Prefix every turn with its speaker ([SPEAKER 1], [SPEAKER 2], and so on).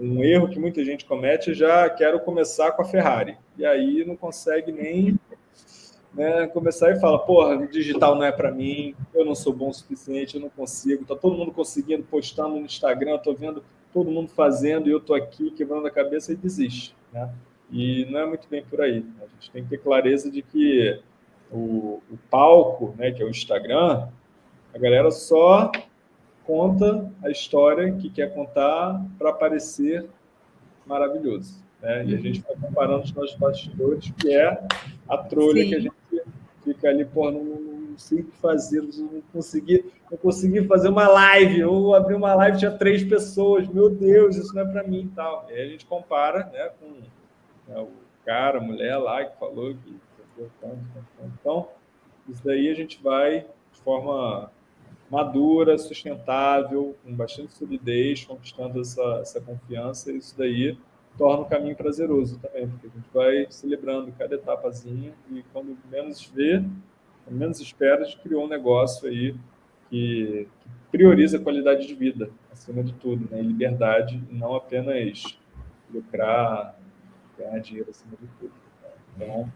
[SPEAKER 1] um erro que muita gente comete já quero começar com a Ferrari. E aí não consegue nem né, começar e fala, porra, digital não é para mim, eu não sou bom o suficiente, eu não consigo, tá todo mundo conseguindo, postando no Instagram, estou vendo todo mundo fazendo e eu estou aqui quebrando a cabeça e desiste. Né? E não é muito bem por aí. A gente tem que ter clareza de que o, o palco, né, que é o Instagram, a galera só conta a história que quer contar para parecer maravilhoso. Né? E a gente vai comparando os nossos bastidores, que é a trolha Sim. que a gente fica ali, porra, não, não sei o que fazer, não consegui, não consegui fazer uma live, ou abrir uma live tinha três pessoas, meu Deus, isso não é para mim e tal. E aí a gente compara né, com né, o cara, a mulher lá que falou que então, isso daí a gente vai de forma madura, sustentável, com bastante solidez, conquistando essa, essa confiança, isso daí torna o caminho prazeroso também, porque a gente vai celebrando cada etapazinha e quando menos vê, quando menos espera, a gente criou um negócio aí que, que prioriza a qualidade de vida, acima de tudo, né? liberdade, e não apenas lucrar, ganhar dinheiro acima de tudo. Então,